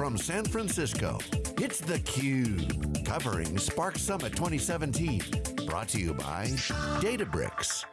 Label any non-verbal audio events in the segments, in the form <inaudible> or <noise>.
from San Francisco, it's theCUBE, covering Spark Summit 2017. Brought to you by Databricks.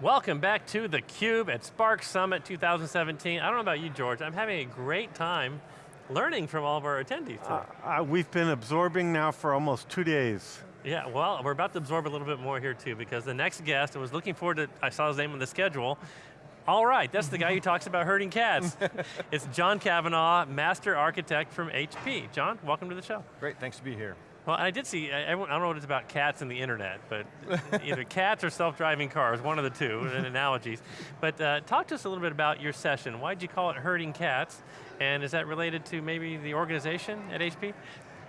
Welcome back to theCUBE at Spark Summit 2017. I don't know about you, George, I'm having a great time learning from all of our attendees uh, uh, we've been absorbing now for almost two days. Yeah, well, we're about to absorb a little bit more here too, because the next guest, I was looking forward to, I saw his name on the schedule, all right, that's the guy who talks about herding cats. <laughs> it's John Cavanagh, Master Architect from HP. John, welcome to the show. Great, thanks to be here. Well, I did see, I, I, don't know what it's about cats and the internet, but <laughs> either cats or self-driving cars, one of the two, in analogies. But uh, talk to us a little bit about your session. Why'd you call it Herding Cats? And is that related to maybe the organization at HP?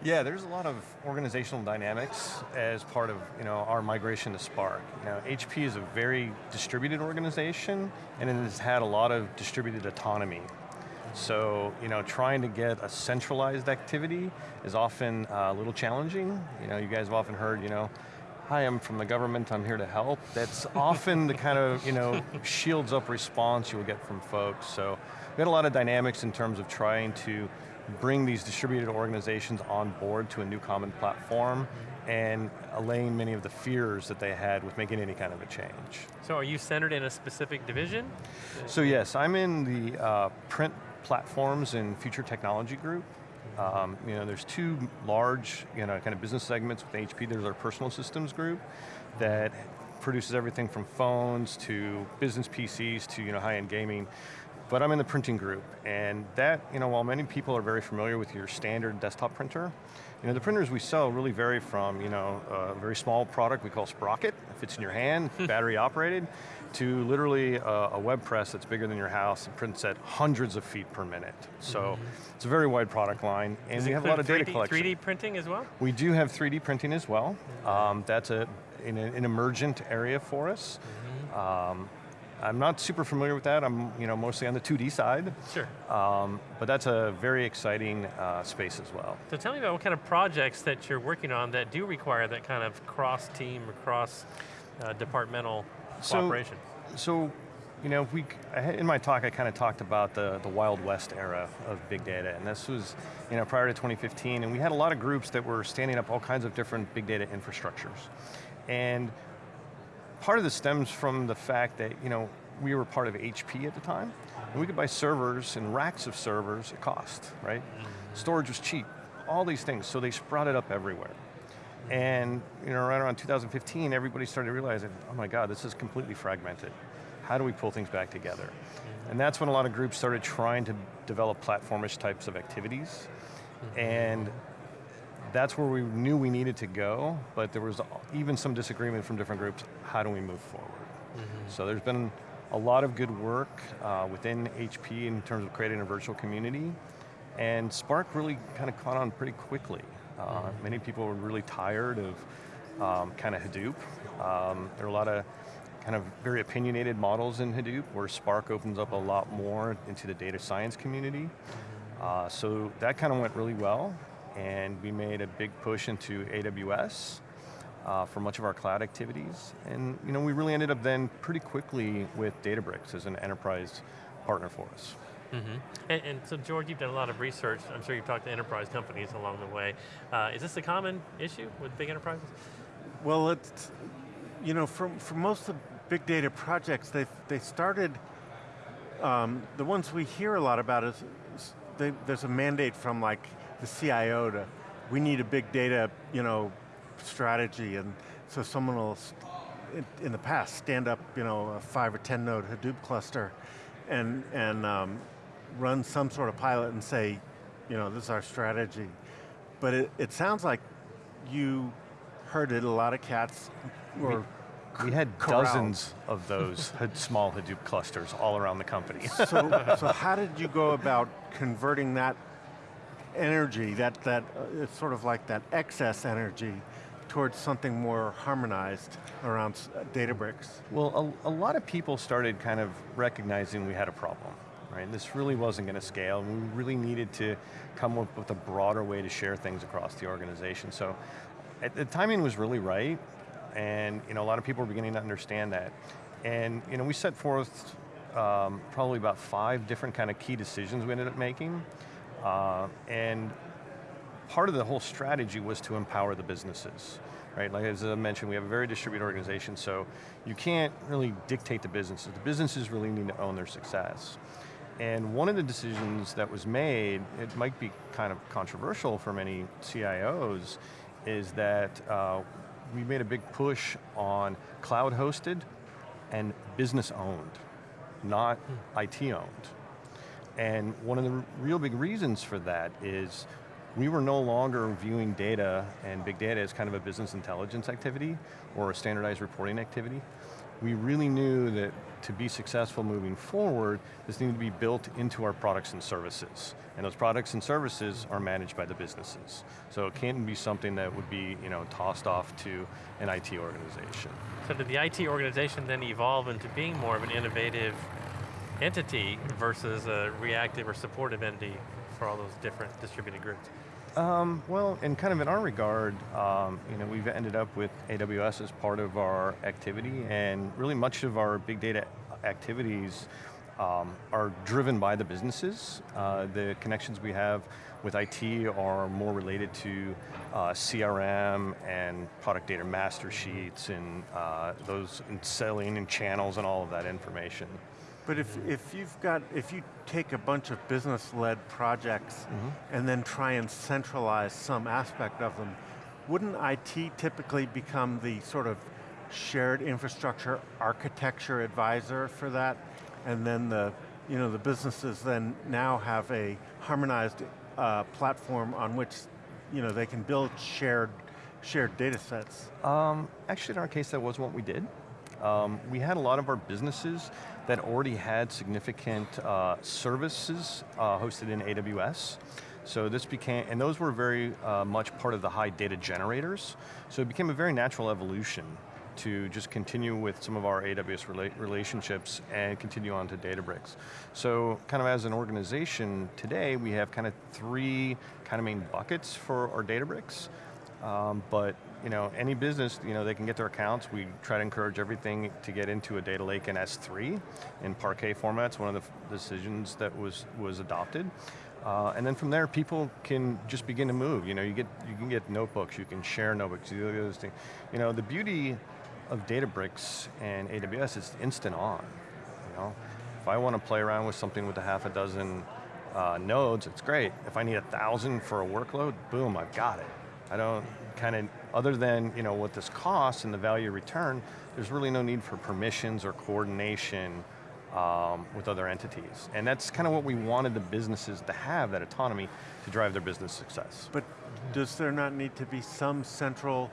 Yeah, there's a lot of organizational dynamics as part of you know, our migration to Spark. Know, HP is a very distributed organization and it has had a lot of distributed autonomy. So, you know, trying to get a centralized activity is often uh, a little challenging. You know, you guys have often heard, you know, hi, I'm from the government, I'm here to help. That's often the kind of, you know, shields up response you'll get from folks. So, we had a lot of dynamics in terms of trying to bring these distributed organizations on board to a new common platform and allaying many of the fears that they had with making any kind of a change. So are you centered in a specific division? So yes, I'm in the uh, print platforms and future technology group. Um, you know, there's two large, you know, kind of business segments with HP. There's our personal systems group that produces everything from phones to business PCs to you know, high-end gaming. But I'm in the printing group, and that, you know, while many people are very familiar with your standard desktop printer, you know, the printers we sell really vary from, you know, a very small product we call Sprocket, it fits in your hand, battery operated, to literally a, a, web press that's bigger than your house and prints at hundreds of feet per minute. So mm -hmm. it's a very wide product line, and Does we have a lot of 3D, data collection. 3D printing as well? We do have 3D printing as well. Um, that's a, in a, an emergent area for us. Mm -hmm. um, I'm not super familiar with that. I'm you know, mostly on the 2D side. Sure. Um, but that's a very exciting uh, space as well. So tell me about what kind of projects that you're working on that do require that kind of cross-team or cross-departmental uh, cooperation. So, so, you know, we, in my talk I kind of talked about the, the Wild West era of big data, and this was, you know, prior to 2015, and we had a lot of groups that were standing up all kinds of different big data infrastructures. And part of this stems from the fact that, you know, we were part of HP at the time, and we could buy servers and racks of servers at cost, right? Mm-hmm. Storage was cheap, all these things, so they sprouted up everywhere. And you know, right around 2015, everybody started realizing, oh my God, this is completely fragmented. How do we pull things back together? Mm-hmm. And that's when a lot of groups started trying to develop platformish types of activities. Mm-hmm. And that's where we knew we needed to go, but there was even some disagreement from different groups, how do we move forward? Mm -hmm. So there's been a lot of good work uh, within HP in terms of creating a virtual community, and Spark really kind of caught on pretty quickly. Uh, mm -hmm. Many people were really tired of um, kind of Hadoop. Um, there are a lot of kind of very opinionated models in Hadoop where Spark opens up a lot more into the data science community. Mm-hmm. Uh, so that kind of went really well and we made a big push into AWS uh, for much of our cloud activities. And you know, we really ended up then pretty quickly with Databricks as an enterprise partner for us. Mm -hmm. and, and, so George, you've done a lot of research. I'm sure you've talked to enterprise companies along the way. Uh, is this a common issue with big enterprises? Well, it's, you know, for, for most of the big data projects, they they started, um, the ones we hear a lot about is, they, there's a mandate from like the CIO to, we need a big data, you know, strategy, and so someone will, in, the past, stand up, you know, a five or 10 node Hadoop cluster and, and um, run some sort of pilot and say, you know, this is our strategy. But it, it sounds like you herded a lot of cats or we had corralled. dozens of those <laughs> small Hadoop clusters all around the company. so, so how did you go about converting that energy, that, that uh, it's sort of like that excess energy towards something more harmonized around uh, Databricks? Well, a, a, lot of people started kind of recognizing we had a problem. Right? This really wasn't going to scale, and we really needed to come up with a broader way to share things across the organization. So the timing was really right, and you know, a lot of people were beginning to understand that. And you know, we set forth um, probably about five different kind of key decisions we ended up making. Uh, and part of the whole strategy was to empower the businesses. Right, like as I mentioned, we have a very distributed organization, so you can't really dictate the businesses. The businesses really need to own their success. And one of the decisions that was made, it might be kind of controversial for many CIOs, is that uh, we made a big push on cloud hosted and business owned, not hmm. IT owned. And one of the real big reasons for that is we were no longer viewing data and big data as kind of a business intelligence activity or a standardized reporting activity. We really knew that to be successful moving forward, this needed to be built into our products and services. And those products and services are managed by the businesses. So it can't be something that would be you know, tossed off to an IT organization. So did the IT organization then evolve into being more of an innovative entity versus a reactive or supportive entity for all those different distributed groups? Um, well, and kind of in our regard, um, you know, we've ended up with AWS as part of our activity, and really much of our big data activities um, are driven by the businesses. Uh, the connections we have with IT are more related to uh, CRM and product data master sheets and uh, those and selling and channels and all of that information. But if, if you've got, if you take a bunch of business-led projects mm -hmm. and then try and centralize some aspect of them, wouldn't IT typically become the sort of shared infrastructure architecture advisor for that? And then the, you know, the businesses then now have a harmonized uh, platform on which you know, they can build shared, shared data sets? Um, actually in our case that was what we did. Um, we had a lot of our businesses that already had significant uh, services uh, hosted in AWS. So this became, and those were very uh, much part of the high data generators. So it became a very natural evolution to just continue with some of our AWS rela relationships and continue on to Databricks. So kind of as an organization today, we have kind of three kind of main buckets for our Databricks. Um, but you know, any business, you know, they can get their accounts. We try to encourage everything to get into a data lake in S3 in Parquet formats, one of the decisions that was, was adopted. Uh, and then from there, people can just begin to move. You know, you get you can get notebooks, you can share notebooks, you do those things. You know, the beauty of Databricks and AWS is instant on. You know, if I want to play around with something with a half a dozen uh, nodes, it's great. If I need a thousand for a workload, boom, I've got it. I don't kind of, other than you know what this costs and the value return, there's really no need for permissions or coordination um, with other entities. And that's kind of what we wanted the businesses to have, that autonomy to drive their business success. But does there not need to be some central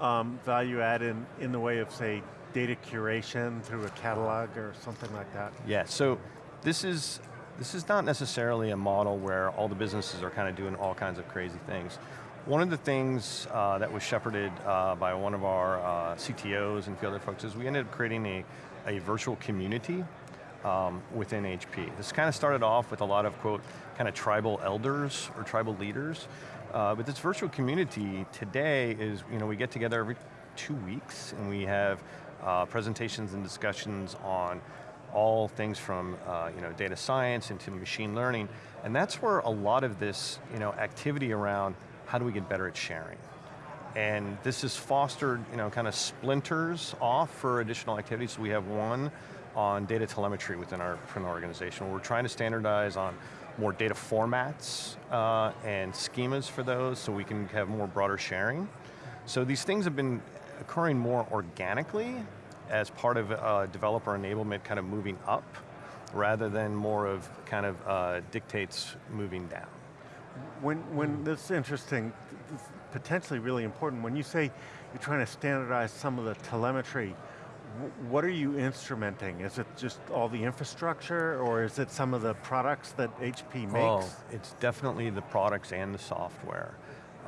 um, value add in, in the way of say, data curation through a catalog or something like that? Yeah, so this is, this is not necessarily a model where all the businesses are kind of doing all kinds of crazy things. One of the things uh, that was shepherded uh, by one of our uh, CTOs and a few other folks is we ended up creating a, a virtual community um, within HP. This kind of started off with a lot of, quote, kind of tribal elders or tribal leaders. Uh, but this virtual community today is, you know, we get together every two weeks and we have uh, presentations and discussions on all things from uh, you know, data science into machine learning, and that's where a lot of this you know, activity around how do we get better at sharing? And this has fostered, you know, kind of splinters off for additional activities. So we have one on data telemetry within our, our organization. We're trying to standardize on more data formats uh, and schemas for those so we can have more broader sharing. So these things have been occurring more organically as part of uh, developer enablement kind of moving up rather than more of kind of uh, dictates moving down. When, when this is interesting, potentially really important, when you say you're trying to standardize some of the telemetry, what are you instrumenting? Is it just all the infrastructure or is it some of the products that HP makes? Oh, it's definitely the products and the software.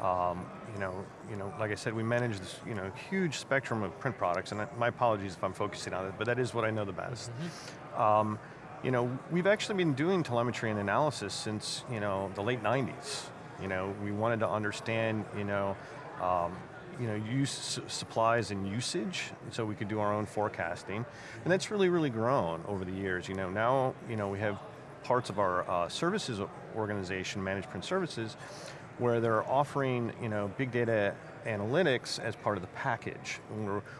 Um, you know, you know, like I said, we manage this, you know, huge spectrum of print products, and my apologies if I'm focusing on it, but that is what I know the best. Mm -hmm. um, you know, we've actually been doing telemetry and analysis since, you know, the late 90s. You know, we wanted to understand, you know, um, you know, use supplies and usage, so we could do our own forecasting. And that's really, really grown over the years. You know, now, you know, we have parts of our uh, services organization, Managed Print Services, where they're offering, you know, big data analytics as part of the package.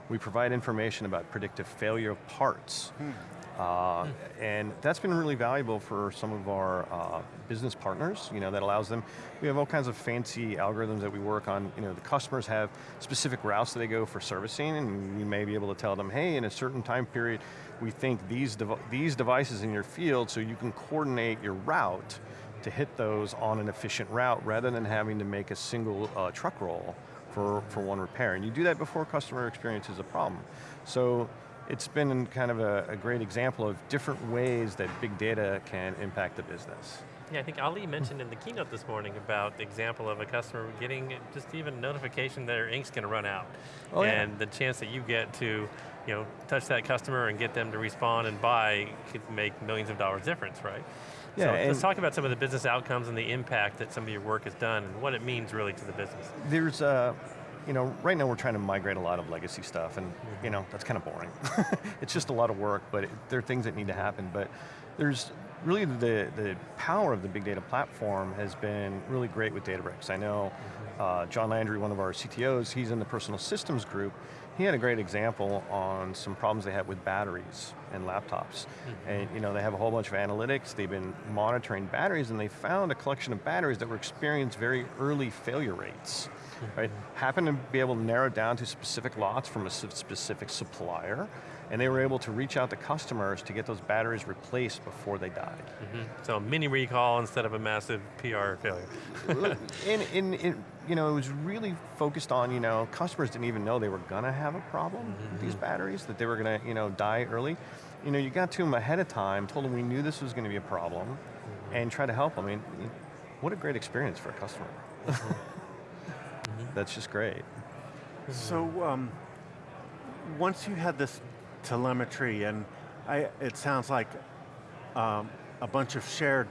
we provide information about predictive failure of parts. Hmm. Uh, and that's been really valuable for some of our uh, business partners, you know, that allows them, we have all kinds of fancy algorithms that we work on, you know, the customers have specific routes that they go for servicing, and we may be able to tell them, hey, in a certain time period, we think these, dev these devices in your field, so you can coordinate your route to hit those on an efficient route, rather than having to make a single uh, truck roll for, for one repair. And you do that before customer experience is a problem. So it's been kind of a, a, great example of different ways that big data can impact the business. Yeah, I think Ali mentioned in the keynote this morning about the example of a customer getting just even notification that their ink's going to run out. Oh, and yeah. the chance that you get to you know, touch that customer and get them to respond and buy could make millions of dollars difference, right? Yeah, so let's talk about some of the business outcomes and the impact that some of your work has done and what it means really to the business. There's, uh, you know, right now we're trying to migrate a lot of legacy stuff and, mm -hmm. you know, that's kind of boring. <laughs> it's just a lot of work, but it, there are things that need to happen. But there's really the, the power of the big data platform has been really great with Databricks. I know mm-hmm. uh, John Landry, one of our CTOs, he's in the personal systems group. He had a great example on some problems they had with batteries and laptops. Mm -hmm. And you know, they have a whole bunch of analytics, they've been monitoring batteries and they found a collection of batteries that were experiencing very early failure rates right? Happened to be able to narrow down to specific lots from a specific supplier, and they were able to reach out to customers to get those batteries replaced before they died. Mm -hmm. So a mini recall instead of a massive PR failure. and, and, and, you know, it was really focused on, you know, customers didn't even know they were going to have a problem mm -hmm. with these mm-hmm. batteries, that they were going to, you know, die early. You know, you got to them ahead of time, told them we knew this was going to be a problem, mm -hmm. and try to help them. I mean, what a great experience for a customer. Mm-hmm <laughs> that's just great. So, um, once you had this telemetry, and I, it sounds like um, a bunch of shared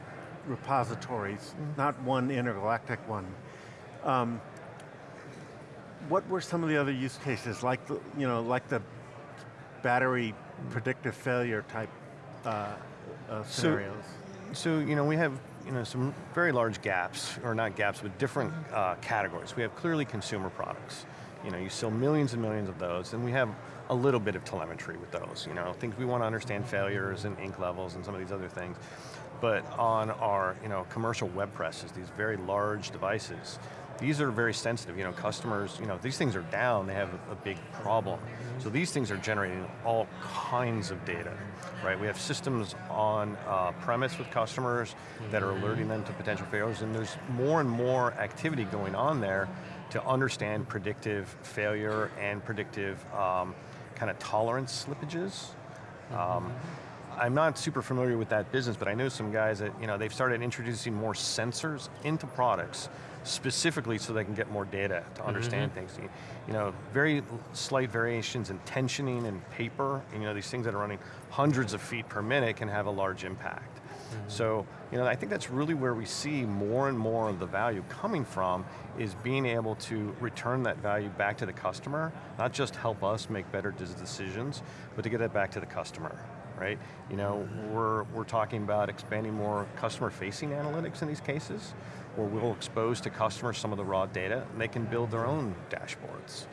repositories, mm -hmm. not one intergalactic one. Um, what were some of the other use cases, like the, you know, like the battery predictive failure type uh, uh, scenarios? So, so, you know, we have you know, some very large gaps, or not gaps, but different uh, categories. We have clearly consumer products. You know, you sell millions and millions of those, and we have a little bit of telemetry with those. You know, things we want to understand failures and ink levels and some of these other things. But on our, you know, commercial web presses, these very large devices, these are very sensitive, you know, customers, you know, these things are down, they have a, big problem. So these things are generating all kinds of data, right? We have systems on uh, premise with customers that are alerting them to potential failures, and there's more and more activity going on there to understand predictive failure and predictive um, kind of tolerance slippages. Um, I'm not super familiar with that business, but I know some guys that, you know, they've started introducing more sensors into products specifically so they can get more data to mm-hmm. understand mm -hmm. things. You know, very slight variations in tensioning and paper, and, you know, these things that are running hundreds of feet per minute can have a large impact. Mm -hmm. So, you know, I think that's really where we see more and more of the value coming from is being able to return that value back to the customer, not just help us make better decisions, but to get it back to the customer right? You know, mm-hmm. we're, we're talking about expanding more customer-facing analytics in these cases, where we'll expose to customers some of the raw data, and they can build their own dashboards.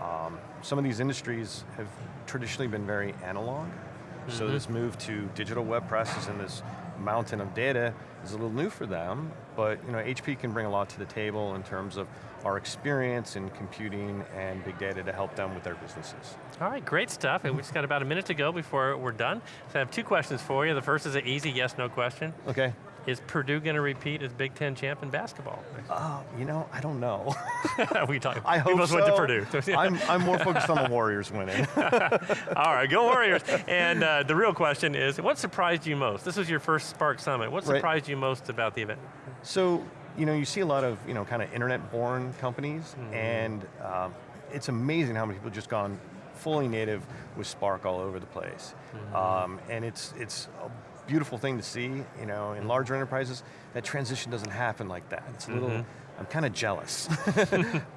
Um, some of these industries have traditionally been very analog, mm -hmm. so mm-hmm. this move to digital web presses and this mountain of data is a little new for them, but you know, HP can bring a lot to the table in terms of our experience in computing and big data to help them with their businesses. All right, great stuff, and we just got about a minute to go before we're done. So I have two questions for you. The first is an easy yes, no question. Okay. Is Purdue going to repeat as Big Ten champ in basketball? Uh, you know, I don't know. <laughs> we talk. I hope so. went to Purdue. <laughs> I'm, I'm more focused on the Warriors winning. <laughs> All right, go Warriors. And uh, the real question is, what surprised you most? This was your first Spark Summit. What surprised right. you most about the event? So, you know, you see a lot of, you know, kind of internet-born companies, mm and um, it's amazing how many people just gone fully native with Spark all over the place. Mm -hmm. um, and it's, it's beautiful thing to see, you know, in larger enterprises, that transition doesn't happen like that. It's a little, mm -hmm. I'm kind of jealous. <laughs>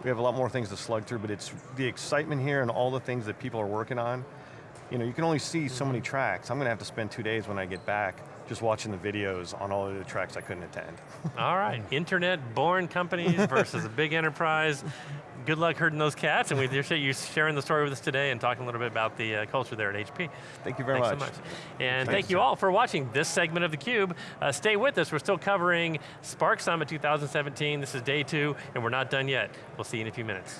we have a lot more things to slug through, but it's the excitement here and all the things that people are working on. You know, you can only see so many tracks. I'm going to have to spend two days when I get back just watching the videos on all of the tracks I couldn't attend. All right, <laughs> internet-born companies versus a big enterprise. Good luck herding those cats, and we appreciate you sharing the story with us today and talking a little bit about the uh, culture there at HP. Thank you very Thanks much. so much. And Thanks, thank you all for watching this segment of theCUBE. Uh, stay with us, we're still covering Spark Summit 2017. This is day two, and we're not done yet. We'll see you in a few minutes.